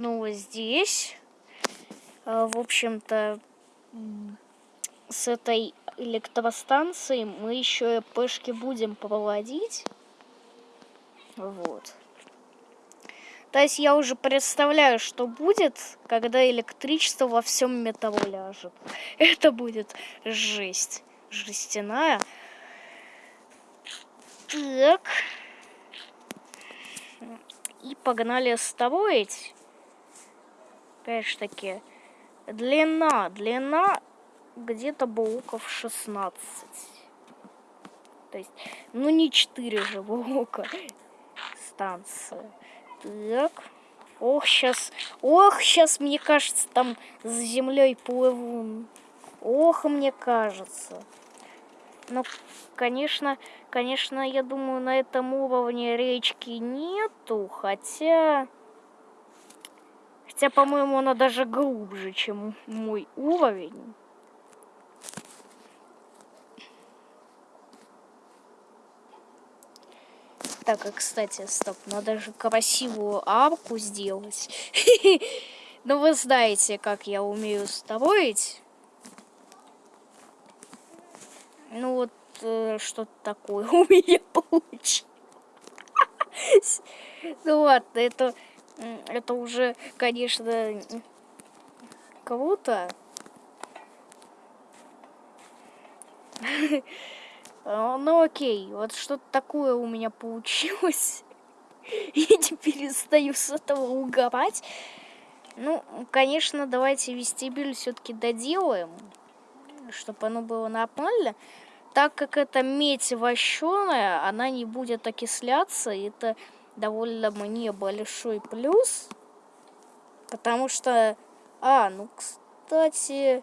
Ну, здесь, э, в общем-то, с этой электростанцией мы еще пешки будем проводить. Вот. То есть я уже представляю, что будет, когда электричество во всем метро ляжет. Это будет жесть. Жестяная. Так. И погнали строить. Опять же таки, длина, длина где-то блоков 16. То есть, ну не 4 же блока станция. Так. Ох, сейчас, ох, сейчас, мне кажется, там за землей плыву. Ох, мне кажется. Ну, конечно, конечно, я думаю, на этом уровне речки нету, хотя... Хотя, по-моему, она даже глубже, чем мой уровень. Так, и, кстати, стоп, надо же красивую арку сделать. Ну, вы знаете, как я умею строить. Ну, вот э, что-то такое у меня получилось. Ну, ладно, это, это уже, конечно. А, ну окей, вот что-то такое у меня получилось. Я не перестаю с этого угорать. Ну, конечно, давайте вестибюль все-таки доделаем, чтобы оно было нормально. Так как это медь вощеная, она не будет окисляться, это довольно мне большой плюс. Потому что... А, ну, кстати...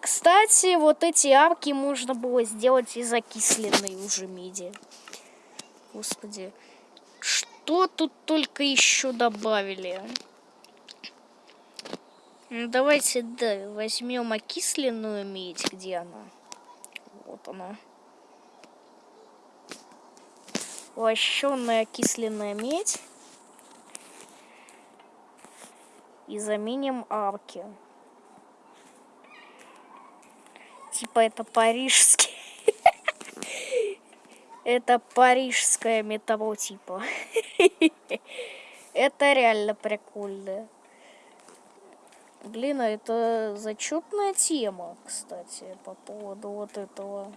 Кстати, вот эти арки можно было сделать из окисленной уже меди. Господи. Что тут только еще добавили? Ну, давайте, да, возьмем окисленную медь. Где она? Вот она. Лощенная окисленная медь. И заменим арки. Типа это парижский. Это парижское метро типа. Это реально прикольно. Блин, а это зачетная тема, кстати, по поводу вот этого.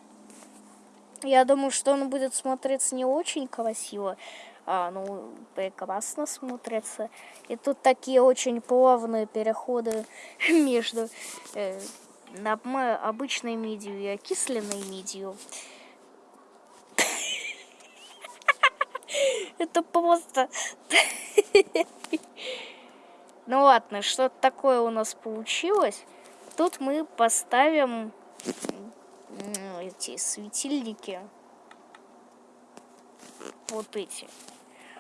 Я думаю, что он будет смотреться не очень красиво, а, ну, прекрасно смотрится. И тут такие очень плавные переходы между э, обычной медью и окисленной медью. Это просто... Ну ладно, что такое у нас получилось. Тут мы поставим эти светильники. Вот эти.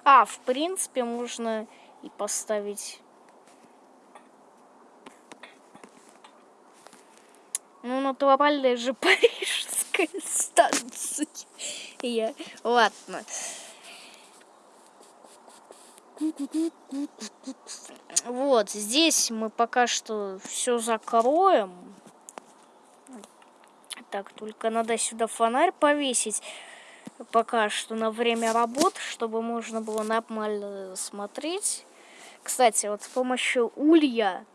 А, в принципе, можно и поставить Ну, натуральная же парижская станция. Я... Ладно. Вот, здесь мы пока что все закроем. Так, только надо сюда фонарь повесить пока что на время работ, чтобы можно было нормально смотреть. Кстати, вот с помощью улья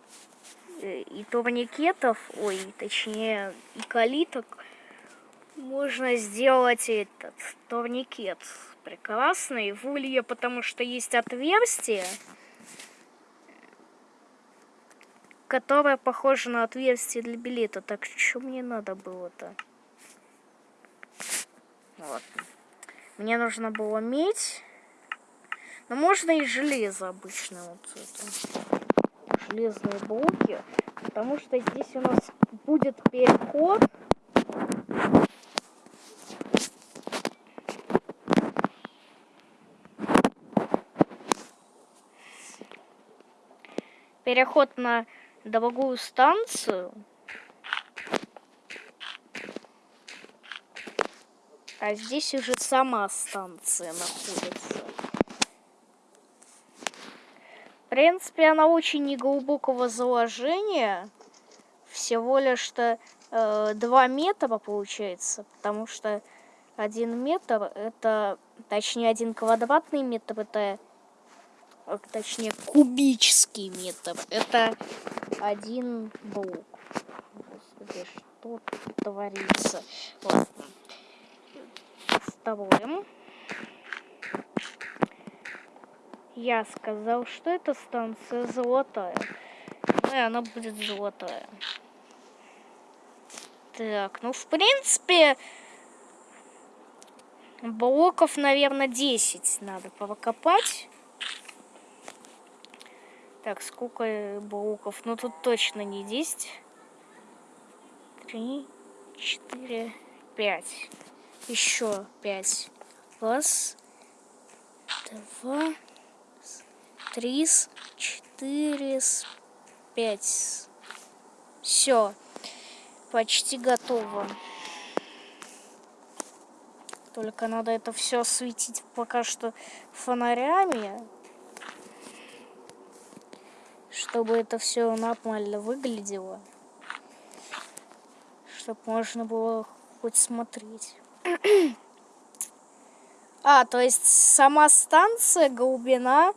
Э, и турникетов, ой, точнее, и калиток можно сделать этот турникет прекрасный в улье, потому что есть отверстие, которое похоже на отверстие для билета. Так что мне надо было-то? Вот. Мне нужно было медь. Но можно и железо обычно. Вот это железные блоки, потому что здесь у нас будет переход. Переход на другую станцию. А здесь уже сама станция находится. принципе, она очень неглубокого заложения. Всего лишь-то э, 2 метра получается, потому что один метр это, точнее, один квадратный метр это, точнее, кубический метр. Это один блок. Господи, что творится? Вот. Вставляем. Я сказал, что эта станция золотая. Ну и она будет золотая. Так, ну в принципе блоков, наверное, 10 надо покопать. Так, сколько блоков? Ну тут точно не 10. 3, 4, 5. Еще 5. Раз, два, три, четыре, пять. Все, почти готово. Только надо это все осветить пока что фонарями, чтобы это все нормально выглядело, чтобы можно было хоть смотреть. А, то есть сама станция глубина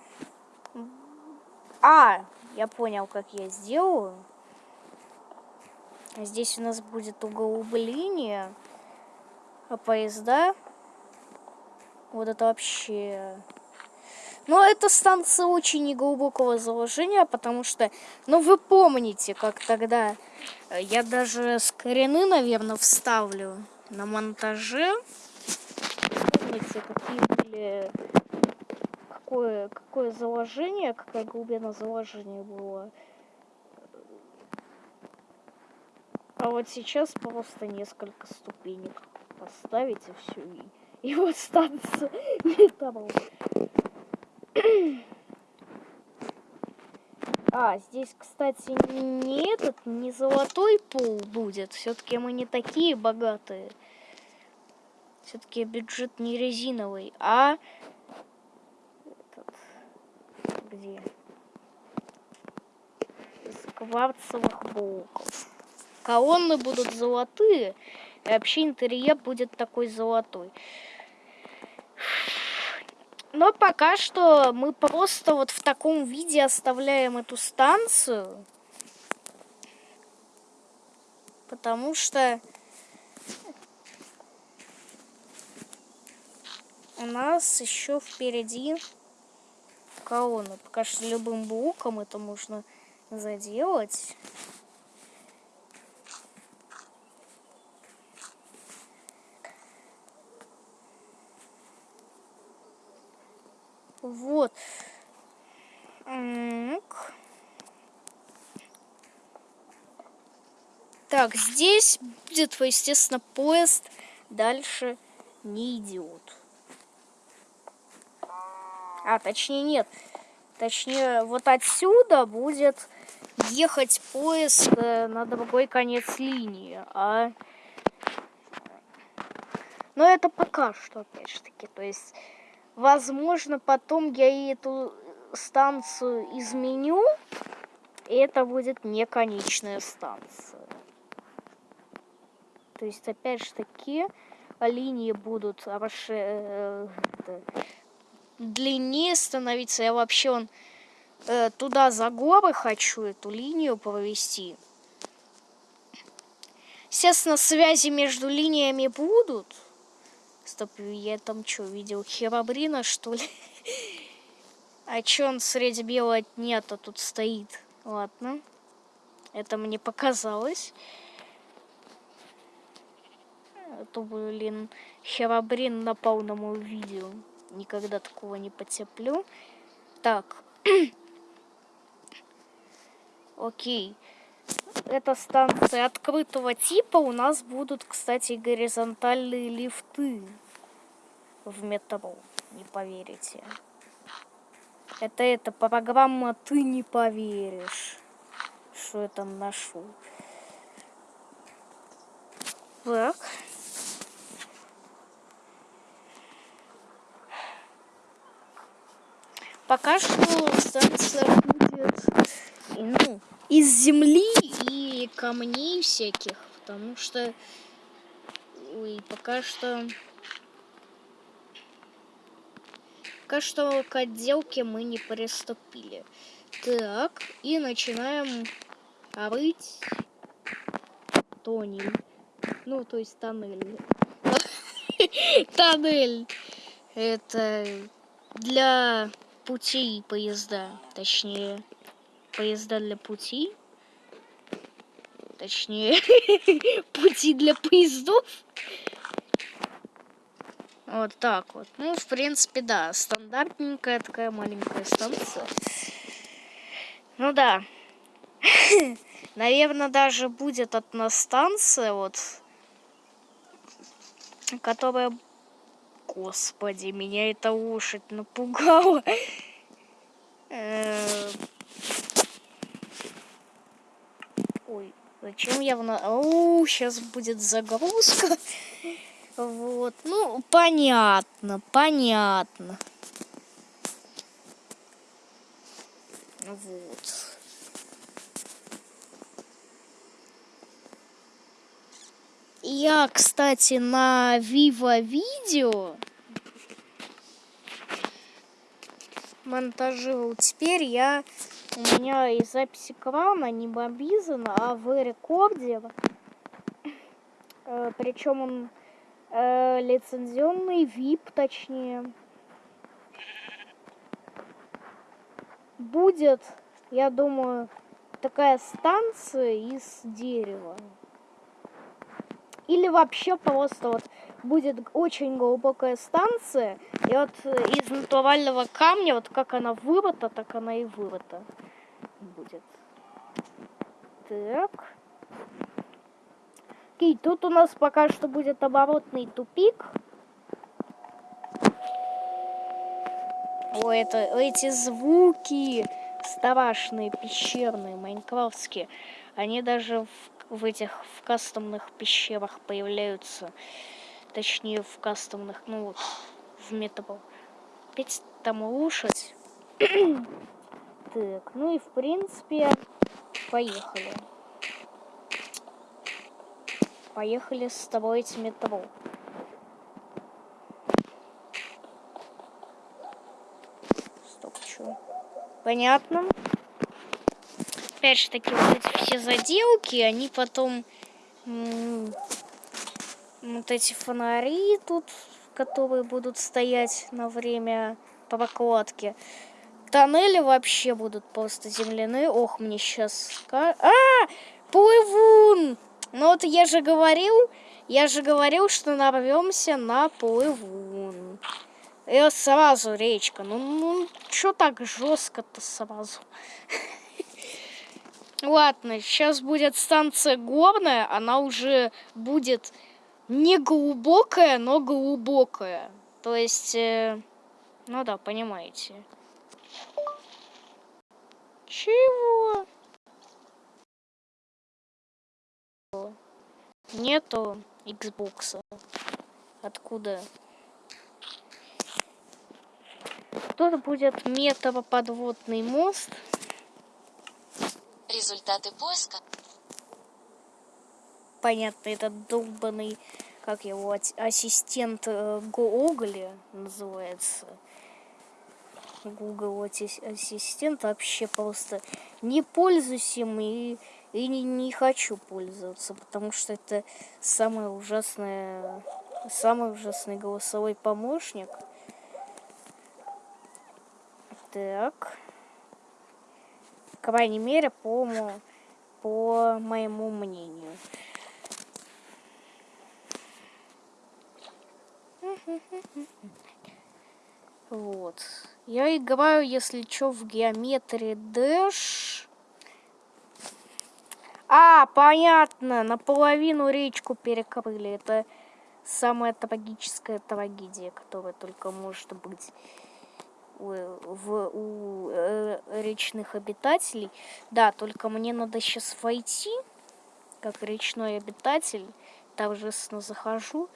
а, я понял, как я сделаю. Здесь у нас будет углубление, а поезда... Вот это вообще... Но эта станция очень неглубокого заложения, потому что, ну вы помните, как тогда, э, я даже скрины, наверное, вставлю на монтаже. Помните, какие были какое, какое заложение, какая глубина заложения была. А вот сейчас просто несколько ступенек поставить и все. И, и вот станция металл. А, здесь, кстати, не этот, не золотой пол будет. Все-таки мы не такие богатые. Все-таки бюджет не резиновый, а где? Из кварцевых блоков. Колонны будут золотые, и вообще интерьер будет такой золотой. Но пока что мы просто вот в таком виде оставляем эту станцию. Потому что у нас еще впереди колонны. Пока что любым блоком это можно заделать. Вот. Так, здесь будет, естественно, поезд дальше не идет. А, точнее нет. Точнее, вот отсюда будет ехать поезд э, на другой конец линии. А... Но это пока что, опять же таки. То есть, возможно, потом я и эту станцию изменю. И это будет не конечная станция. То есть, опять же таки, линии будут расширяться э, длиннее становиться. Я вообще он э, туда за горы хочу эту линию провести. Естественно, связи между линиями будут. Стоп, я там что, видел херабрина, что ли? А чё он среди белого нет, а тут стоит? Ладно. Это мне показалось. Это, блин, херабрин напал на мое видео. Никогда такого не потерплю. Так. Окей. Это станция открытого типа. У нас будут, кстати, горизонтальные лифты в метро. Не поверите. Это эта программа «Ты не поверишь», что я там нашел. Так. пока что станция будет ну, из земли и камней всяких, потому что ой, пока что пока что к отделке мы не приступили. Так, и начинаем рыть тоннель. Ну, то есть тоннель. Тоннель. Это для путей поезда, точнее, поезда для пути. Точнее, пути для поездов. Вот так вот. Ну, в принципе, да, стандартненькая такая маленькая станция. Ну да. Наверное, даже будет одна станция, вот, которая... Господи, меня эта лошадь напугала. Э, ой, зачем я в... О, сейчас будет загрузка. Вот, ну, понятно, понятно. Вот. Я, кстати, на Viva Видео монтажировал. Теперь я у меня и запись экрана не бомбизана, а в рекорде. Э, причем он э, лицензионный VIP, точнее. Будет, я думаю, такая станция из дерева. Или вообще просто вот будет очень глубокая станция, и вот из натурального камня, вот как она вырыта, так она и вырыта будет. Так. Окей, тут у нас пока что будет оборотный тупик. О, это эти звуки страшные, пещерные, майнкрафтские. Они даже в в этих в кастомных пещерах появляются. Точнее, в кастомных, ну в метро. Опять там лошадь. так, ну и в принципе, поехали. Поехали строить метро. Стоп, что? Понятно опять же таки вот эти все заделки, они потом вот эти фонари тут, которые будут стоять на время прокладки. Тоннели вообще будут просто земляные. Ох, мне сейчас... А! Плывун! Ну вот я же говорил, я же говорил, что нарвемся на плывун. И сразу речка. Ну, ну что так жестко-то сразу? Ладно, сейчас будет станция горная, она уже будет не глубокая, но глубокая. То есть, э, ну да, понимаете. Чего? Нету Xbox. Откуда? Тут будет металлоподводный мост. Результаты поиска. Понятно, этот долбанный, как его, ассистент э, Google называется. Google ассистент вообще просто не пользуюсь им и, и не, не хочу пользоваться, потому что это самое ужасное, самый ужасный голосовой помощник. Так крайней мере, по, по моему мнению. Вот. Я играю, если что, в геометрии Dash. А, понятно, наполовину речку перекрыли. Это самая трагическая трагедия, которая только может быть в, у э, речных обитателей. Да, только мне надо сейчас войти, как речной обитатель. Торжественно захожу.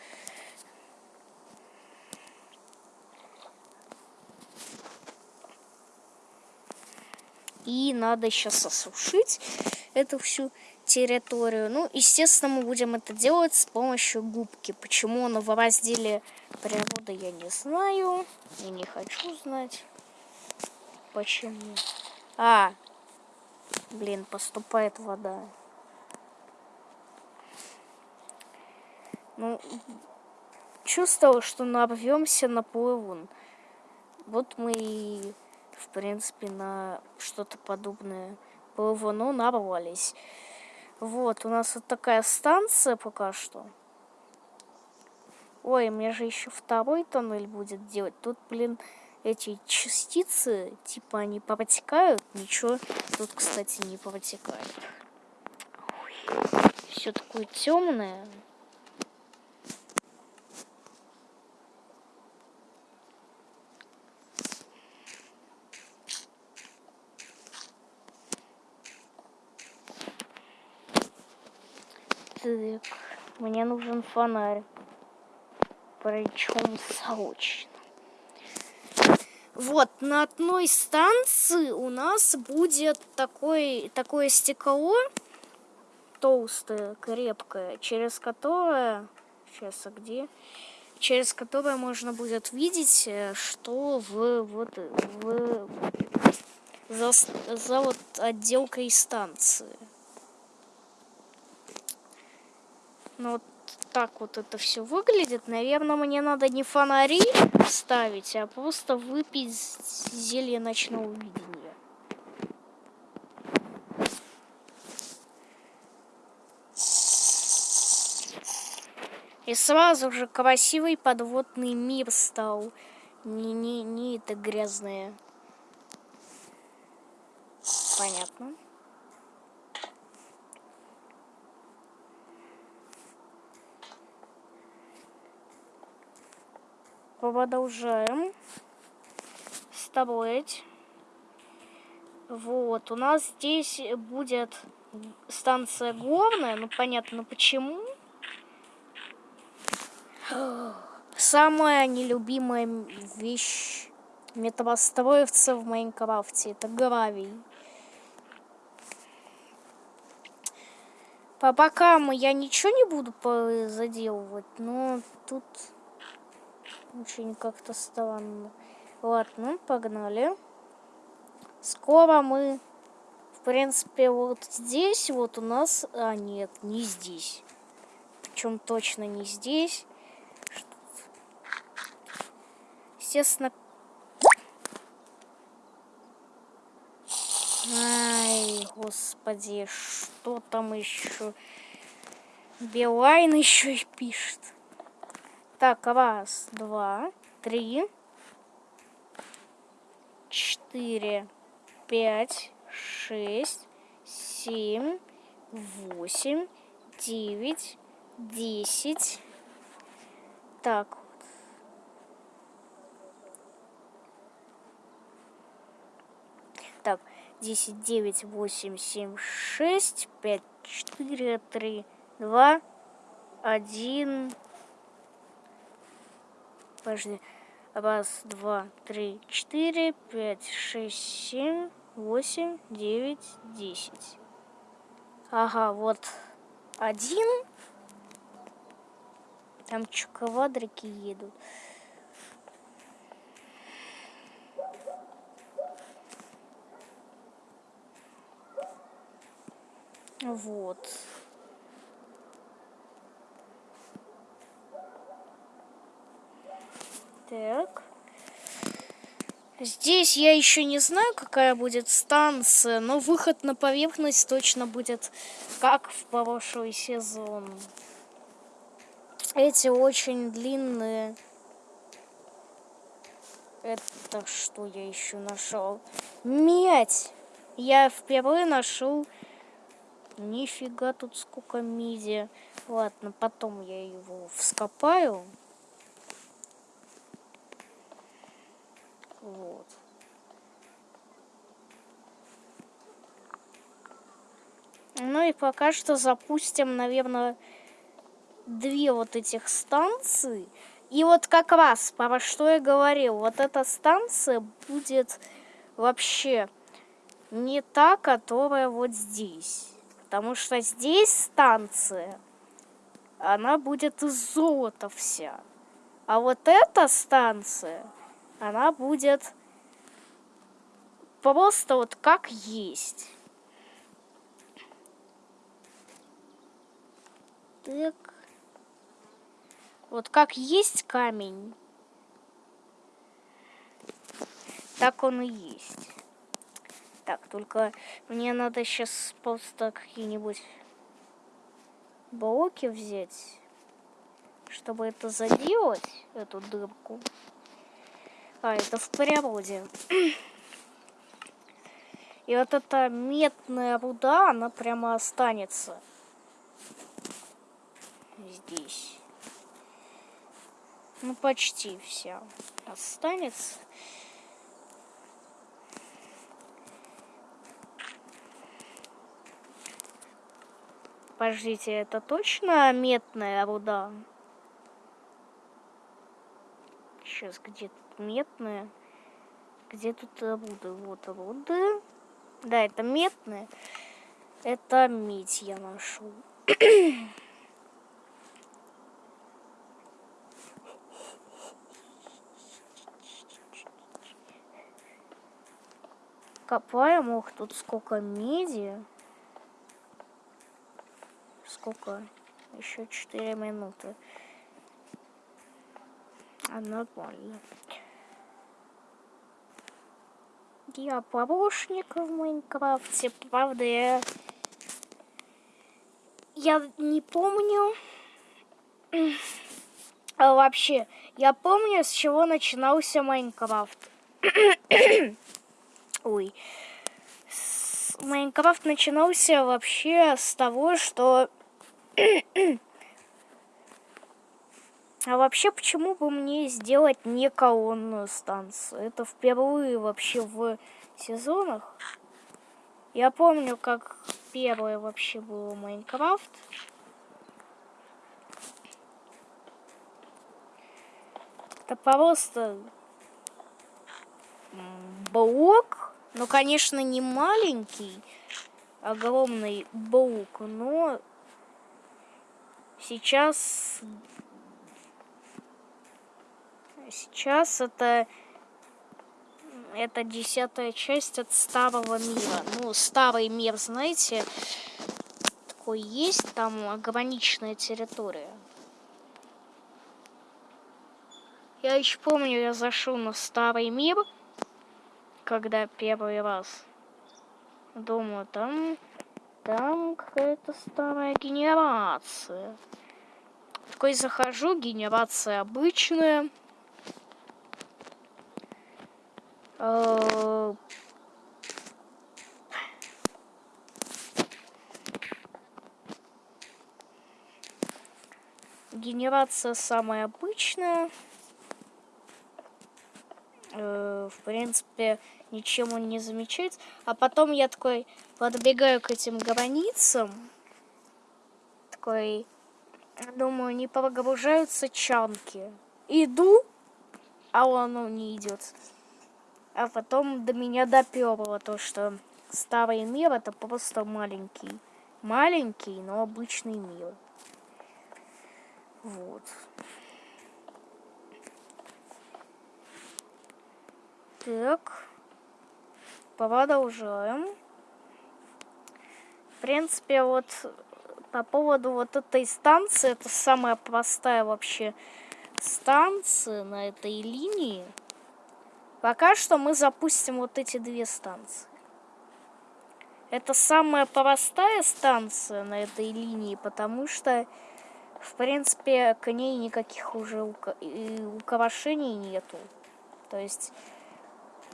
И надо сейчас осушить эту всю территорию. Ну, естественно, мы будем это делать с помощью губки. Почему она в разделе природы, я не знаю. И не хочу знать. Почему? А, блин, поступает вода. Ну, чувствовал, что нарвемся на плывун. Вот мы и, в принципе, на что-то подобное плывуну нарвались. Вот, у нас вот такая станция пока что. Ой, мне же еще второй тоннель будет делать. Тут, блин, эти частицы, типа, они протекают. Ничего тут, кстати, не протекает. Все такое темное. Так, мне нужен фонарь. Причем срочно. Вот, на одной станции у нас будет такой, такое стекло, толстое, крепкое, через которое... Сейчас, а где? Через которое можно будет видеть, э, что в, вот, в, за, за вот отделкой станции. Ну, вот так вот это все выглядит. Наверное, мне надо не фонари ставить, а просто выпить зелье ночного видения. И сразу же красивый подводный мир стал. Не, не, не это грязное. Понятно. Продолжаем строить. Вот, у нас здесь будет станция главная, ну понятно почему. Самая нелюбимая вещь металлостроевца в Майнкрафте это гравий. По бокам я ничего не буду заделывать, но тут очень как-то странно. Ладно, погнали. Скоро мы, в принципе, вот здесь вот у нас... А, нет, не здесь. Причем точно не здесь. Естественно... Ай, господи, что там еще? Билайн еще и пишет. Так, раз, два, три, четыре, пять, шесть, семь, восемь, девять, десять. Так. Так, десять, девять, восемь, семь, шесть, пять, четыре, три, два, один. Подожди. Раз, два, три, четыре, пять, шесть, семь, восемь, девять, десять. Ага, вот один. Там чукавадрики едут. Вот. Так. Здесь я еще не знаю, какая будет станция, но выход на поверхность точно будет как в прошлый сезон. Эти очень длинные. Это что я еще нашел? Медь! Я впервые нашел. Нифига тут сколько меди. Ладно, потом я его вскопаю. Вот. Ну и пока что запустим, наверное, две вот этих станции. И вот как раз, про что я говорил, вот эта станция будет вообще не та, которая вот здесь. Потому что здесь станция, она будет из золота вся. А вот эта станция, она будет просто вот как есть. Так. Вот как есть камень, так он и есть. Так, только мне надо сейчас просто какие-нибудь блоки взять, чтобы это заделать, эту дырку. А, это в природе. И вот эта медная руда, она прямо останется здесь. Ну, почти вся останется. Подождите, это точно медная руда? Сейчас, где медная? Где тут руда? Вот руда. Да, это медная. Это медь я нашел. Копаем, ох, тут сколько меди сколько? Еще 4 минуты. А нормально. Я помощник в Майнкрафте, правда, я... Я не помню... А вообще, я помню, с чего начинался Майнкрафт. Ой. Майнкрафт начинался вообще с того, что а вообще, почему бы мне сделать не колонную станцию? Это впервые вообще в сезонах. Я помню, как первое вообще было Майнкрафт. Это просто блок. Ну, конечно, не маленький, огромный блок, но Сейчас... Сейчас это... Это десятая часть от старого мира. Ну, старый мир, знаете, такой есть, там ограниченная территория. Я еще помню, я зашел на старый мир, когда первый раз. Думаю, там там какая-то старая генерация. Такой захожу, генерация обычная. Э, генерация самая обычная. Э, в принципе, ничем он не замечается. А потом я такой подбегаю к этим границам. Такой, думаю, не прогружаются чанки. Иду, а он не идет. А потом до меня доперло то, что старый мир это просто маленький. Маленький, но обычный мир. Вот. Так. Продолжаем. В принципе, вот по поводу вот этой станции, это самая простая вообще станция на этой линии. Пока что мы запустим вот эти две станции. Это самая простая станция на этой линии, потому что, в принципе, к ней никаких уже украшений нету. То есть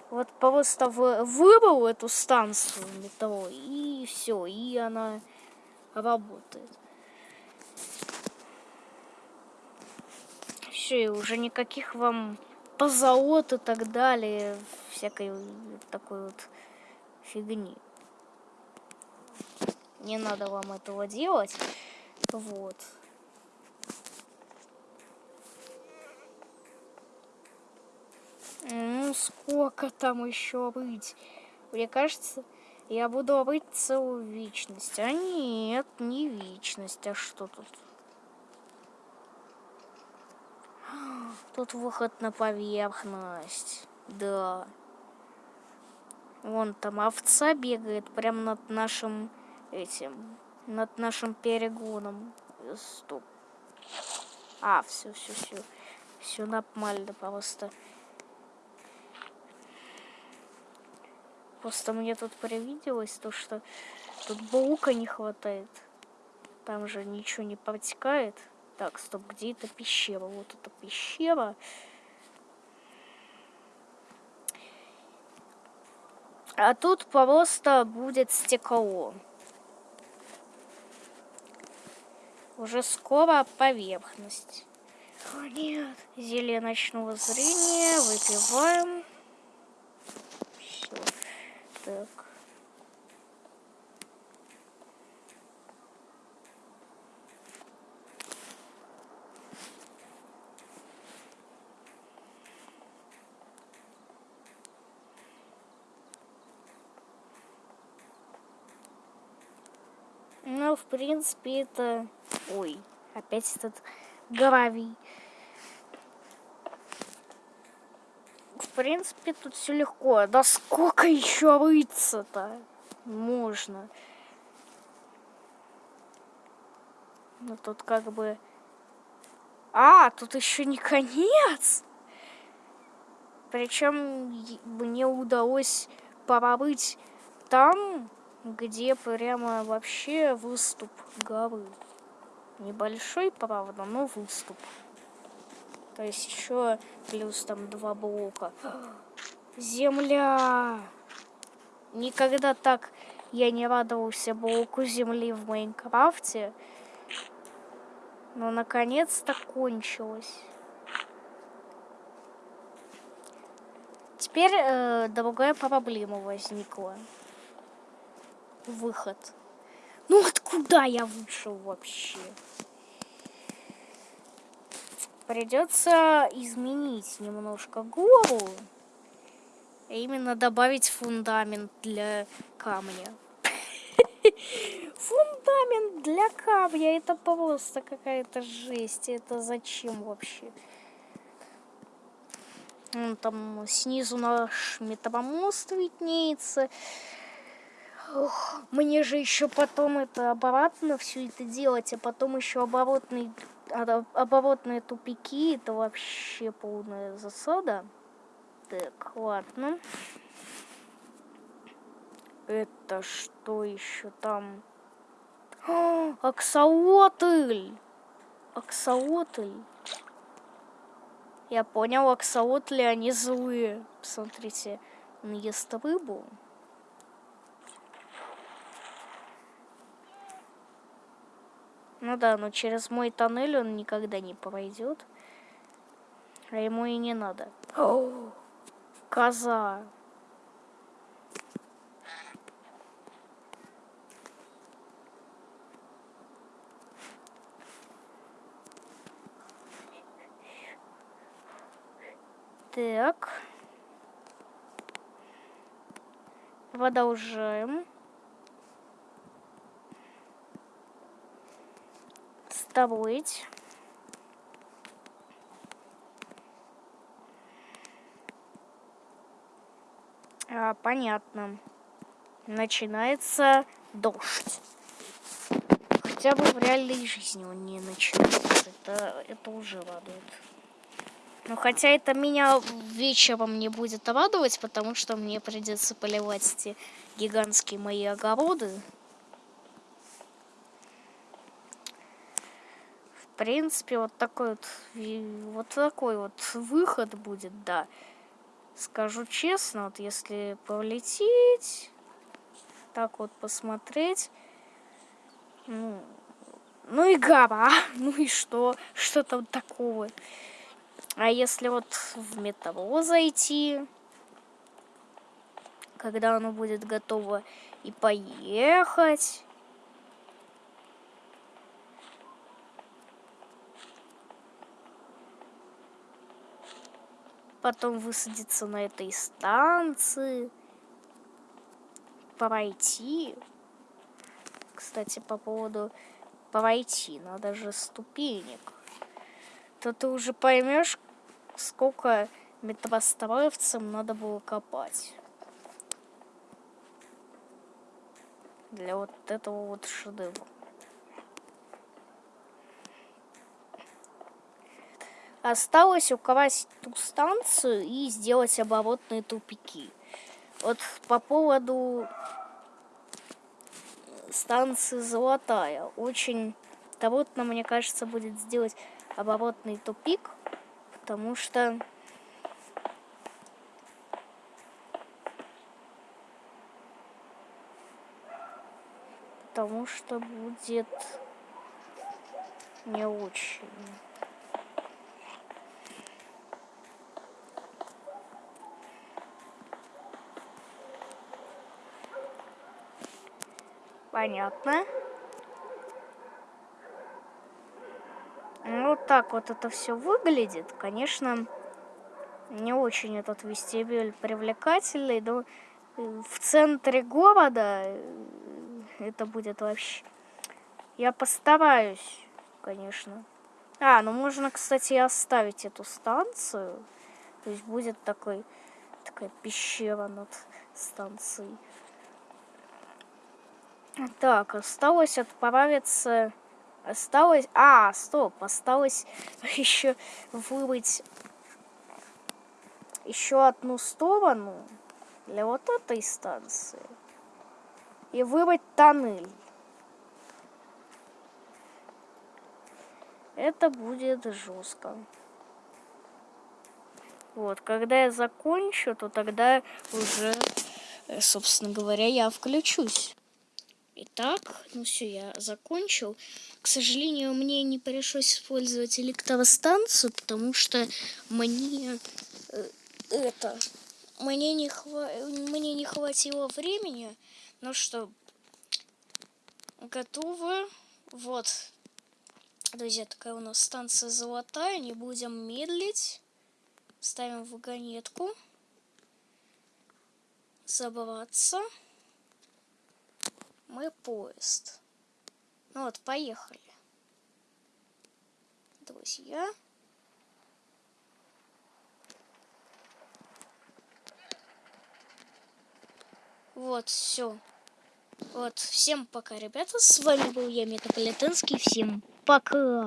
вот просто выбрал эту станцию метро, и все, и она работает. Все, и уже никаких вам позолот и так далее, всякой такой вот фигни. Не надо вам этого делать. Вот. Ну, сколько там еще быть? Мне кажется, Я буду быть целую вечность. А нет, не вечность. А что тут? Тут выход на поверхность. Да. Вон там овца бегает прямо над нашим этим, над нашим перегоном. Стоп. А, все, все, все. Все нормально просто. Просто мне тут привиделось то, что тут баука не хватает. Там же ничего не протекает. Так, стоп, где эта пещера? Вот эта пещера. А тут просто будет стекло. Уже скоро поверхность. О, нет. Зелье ночного зрения. Выпиваем. Все. Так. Ну, в принципе, это... Ой, опять этот гравий. В принципе, тут все легко. Да сколько еще рыться-то? Можно. Ну, тут как бы... А, тут еще не конец! Причем мне удалось побыть там, где прямо вообще выступ горы. Небольшой, правда, но выступ. То есть еще плюс там два блока. Земля! Никогда так я не радовался блоку земли в Майнкрафте. Но наконец-то кончилось. Теперь э, другая проблема возникла выход. Ну откуда я вышел вообще? Придется изменить немножко гору. А именно добавить фундамент для камня. Фундамент для камня. Это просто какая-то жесть. Это зачем вообще? Там снизу наш метамост виднеется. Ох, мне же еще потом это оборотно все это делать, а потом еще оборотные, оборотные тупики, это вообще полная засада. Так, ладно. Это что еще там? О, аксаотль! Аксаотль. Я понял, аксаотли, они злые. Посмотрите, он ест рыбу. Ну да, но через мой тоннель он никогда не пройдет. А ему и не надо. О, коза. Так. Продолжаем. Добыть. А, понятно. Начинается дождь. Хотя бы в реальной жизни он не начинается. Это, это уже радует. Ну, хотя это меня вечером не будет радовать, потому что мне придется поливать эти гигантские мои огороды. Принципе, вот такой вот, вот такой вот выход будет, да. Скажу честно, вот если полететь, так вот посмотреть, ну, ну и гора, ну и что, что там такого. А если вот в метро зайти, когда оно будет готово и поехать, потом высадиться на этой станции. пройти. Кстати, по поводу пройти, надо же ступенек. То ты уже поймешь, сколько метростроевцам надо было копать. Для вот этого вот шедевра. Осталось украсть ту станцию и сделать оборотные тупики. Вот по поводу станции Золотая. Очень трудно, мне кажется, будет сделать оборотный тупик, потому что потому что будет не очень. Понятно. Ну, вот так вот это все выглядит. Конечно, не очень этот вестибюль привлекательный, но в центре города э, это будет вообще... Я постараюсь, конечно. А, ну можно, кстати, оставить эту станцию. То есть будет такой, такая пещера над станцией. Так, осталось отправиться... Осталось... А, стоп, осталось еще выбыть еще одну сторону для вот этой станции. И выбрать тоннель. Это будет жестко. Вот, когда я закончу, то тогда уже, собственно говоря, я включусь. Итак, ну все, я закончил. К сожалению, мне не пришлось использовать электростанцию, потому что мне э, это мне не хва... мне не хватило времени. Ну что, готовы? Вот, друзья, такая у нас станция золотая. Не будем медлить. Ставим вагонетку. Забываться мы поезд. Ну вот, поехали. Друзья. Вот, все. Вот, всем пока, ребята. С вами был я, Метаполитенский. Всем пока.